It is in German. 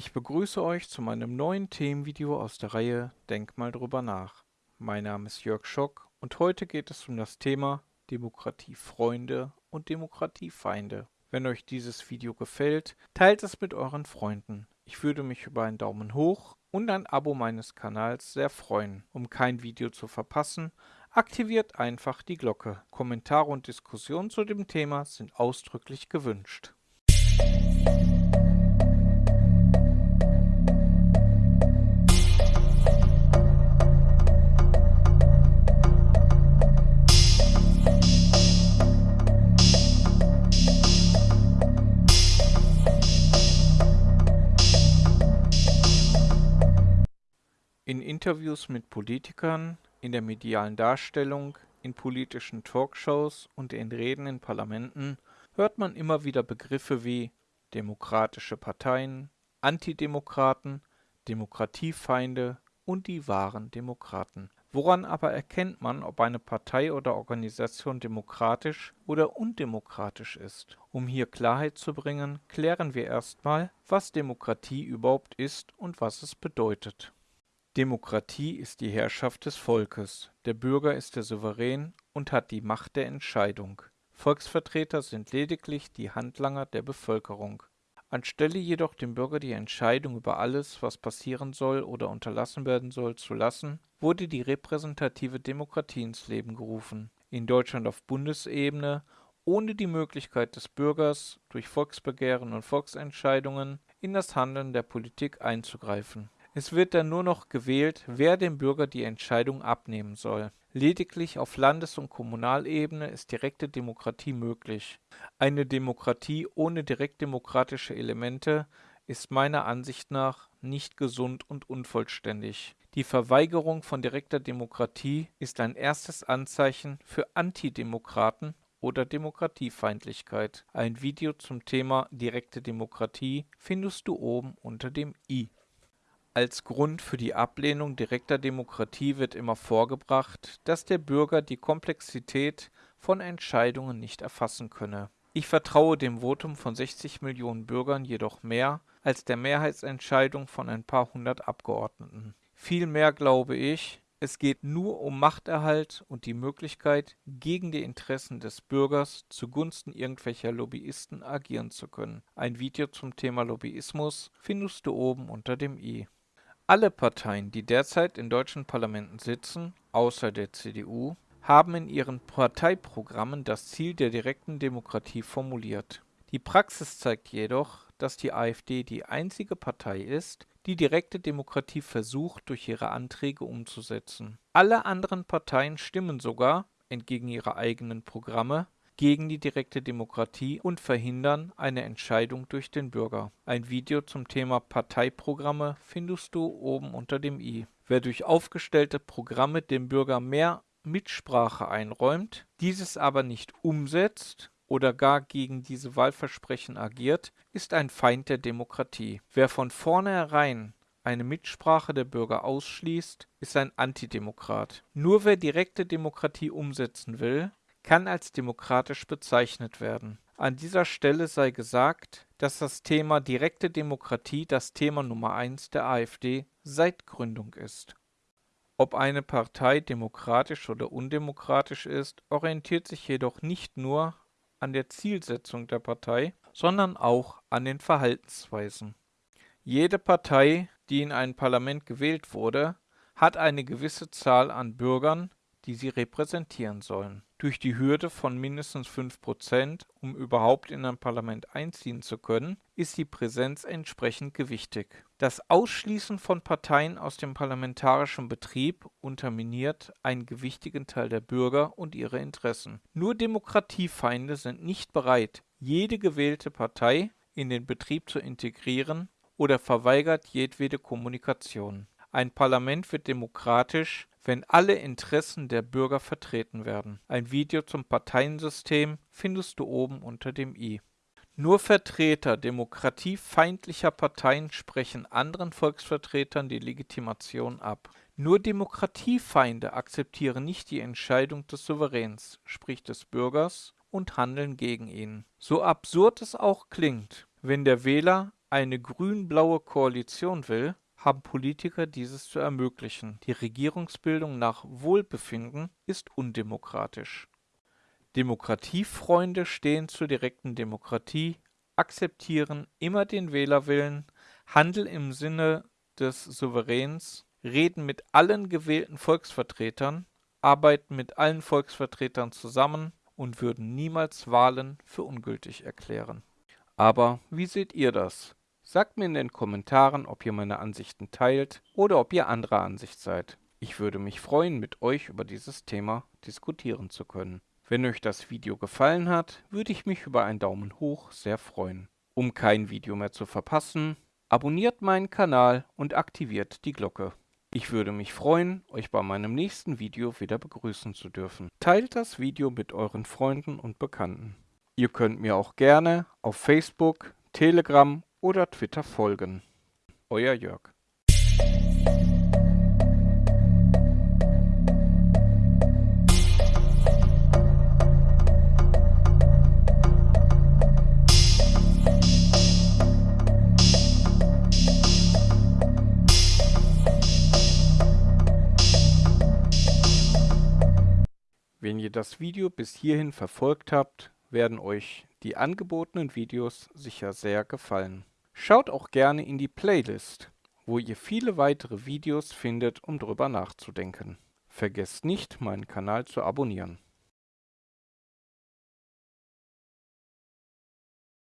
Ich begrüße euch zu meinem neuen Themenvideo aus der Reihe Denk mal drüber nach. Mein Name ist Jörg Schock und heute geht es um das Thema Demokratiefreunde und Demokratiefeinde. Wenn euch dieses Video gefällt, teilt es mit euren Freunden. Ich würde mich über einen Daumen hoch und ein Abo meines Kanals sehr freuen. Um kein Video zu verpassen, aktiviert einfach die Glocke. Kommentare und Diskussionen zu dem Thema sind ausdrücklich gewünscht. Interviews mit Politikern, in der medialen Darstellung, in politischen Talkshows und in Reden in Parlamenten hört man immer wieder Begriffe wie demokratische Parteien, Antidemokraten, Demokratiefeinde und die wahren Demokraten. Woran aber erkennt man, ob eine Partei oder Organisation demokratisch oder undemokratisch ist? Um hier Klarheit zu bringen, klären wir erstmal, was Demokratie überhaupt ist und was es bedeutet. Demokratie ist die Herrschaft des Volkes, der Bürger ist der Souverän und hat die Macht der Entscheidung. Volksvertreter sind lediglich die Handlanger der Bevölkerung. Anstelle jedoch dem Bürger die Entscheidung über alles, was passieren soll oder unterlassen werden soll, zu lassen, wurde die repräsentative Demokratie ins Leben gerufen, in Deutschland auf Bundesebene, ohne die Möglichkeit des Bürgers, durch Volksbegehren und Volksentscheidungen in das Handeln der Politik einzugreifen es wird dann nur noch gewählt, wer dem Bürger die Entscheidung abnehmen soll. Lediglich auf Landes- und Kommunalebene ist direkte Demokratie möglich. Eine Demokratie ohne direktdemokratische Elemente ist meiner Ansicht nach nicht gesund und unvollständig. Die Verweigerung von direkter Demokratie ist ein erstes Anzeichen für Antidemokraten oder Demokratiefeindlichkeit. Ein Video zum Thema direkte Demokratie findest du oben unter dem i. Als Grund für die Ablehnung direkter Demokratie wird immer vorgebracht, dass der Bürger die Komplexität von Entscheidungen nicht erfassen könne. Ich vertraue dem Votum von 60 Millionen Bürgern jedoch mehr als der Mehrheitsentscheidung von ein paar hundert Abgeordneten. Vielmehr glaube ich, es geht nur um Machterhalt und die Möglichkeit, gegen die Interessen des Bürgers zugunsten irgendwelcher Lobbyisten agieren zu können. Ein Video zum Thema Lobbyismus findest du oben unter dem i. Alle Parteien, die derzeit in deutschen Parlamenten sitzen, außer der CDU, haben in ihren Parteiprogrammen das Ziel der direkten Demokratie formuliert. Die Praxis zeigt jedoch, dass die AfD die einzige Partei ist, die direkte Demokratie versucht, durch ihre Anträge umzusetzen. Alle anderen Parteien stimmen sogar, entgegen ihrer eigenen Programme, gegen die direkte Demokratie und verhindern eine Entscheidung durch den Bürger. Ein Video zum Thema Parteiprogramme findest du oben unter dem i. Wer durch aufgestellte Programme dem Bürger mehr Mitsprache einräumt, dieses aber nicht umsetzt oder gar gegen diese Wahlversprechen agiert, ist ein Feind der Demokratie. Wer von vornherein eine Mitsprache der Bürger ausschließt, ist ein Antidemokrat. Nur wer direkte Demokratie umsetzen will, kann als demokratisch bezeichnet werden. An dieser Stelle sei gesagt, dass das Thema direkte Demokratie das Thema Nummer eins der AfD seit Gründung ist. Ob eine Partei demokratisch oder undemokratisch ist, orientiert sich jedoch nicht nur an der Zielsetzung der Partei, sondern auch an den Verhaltensweisen. Jede Partei, die in ein Parlament gewählt wurde, hat eine gewisse Zahl an Bürgern, die sie repräsentieren sollen. Durch die Hürde von mindestens 5%, um überhaupt in ein Parlament einziehen zu können, ist die Präsenz entsprechend gewichtig. Das Ausschließen von Parteien aus dem parlamentarischen Betrieb unterminiert einen gewichtigen Teil der Bürger und ihre Interessen. Nur Demokratiefeinde sind nicht bereit, jede gewählte Partei in den Betrieb zu integrieren oder verweigert jedwede Kommunikation. Ein Parlament wird demokratisch, wenn alle Interessen der Bürger vertreten werden. Ein Video zum Parteiensystem findest du oben unter dem i. Nur Vertreter demokratiefeindlicher Parteien sprechen anderen Volksvertretern die Legitimation ab. Nur Demokratiefeinde akzeptieren nicht die Entscheidung des Souveräns, sprich des Bürgers, und handeln gegen ihn. So absurd es auch klingt, wenn der Wähler eine grün-blaue Koalition will, haben Politiker dieses zu ermöglichen. Die Regierungsbildung nach Wohlbefinden ist undemokratisch. Demokratiefreunde stehen zur direkten Demokratie, akzeptieren immer den Wählerwillen, handeln im Sinne des Souveräns, reden mit allen gewählten Volksvertretern, arbeiten mit allen Volksvertretern zusammen und würden niemals Wahlen für ungültig erklären. Aber wie seht ihr das? Sagt mir in den Kommentaren, ob ihr meine Ansichten teilt oder ob ihr anderer Ansicht seid. Ich würde mich freuen, mit euch über dieses Thema diskutieren zu können. Wenn euch das Video gefallen hat, würde ich mich über einen Daumen hoch sehr freuen. Um kein Video mehr zu verpassen, abonniert meinen Kanal und aktiviert die Glocke. Ich würde mich freuen, euch bei meinem nächsten Video wieder begrüßen zu dürfen. Teilt das Video mit euren Freunden und Bekannten. Ihr könnt mir auch gerne auf Facebook, Telegram oder Twitter folgen. Euer Jörg. Wenn ihr das Video bis hierhin verfolgt habt, werden euch die angebotenen Videos sicher sehr gefallen. Schaut auch gerne in die Playlist, wo ihr viele weitere Videos findet, um drüber nachzudenken. Vergesst nicht, meinen Kanal zu abonnieren.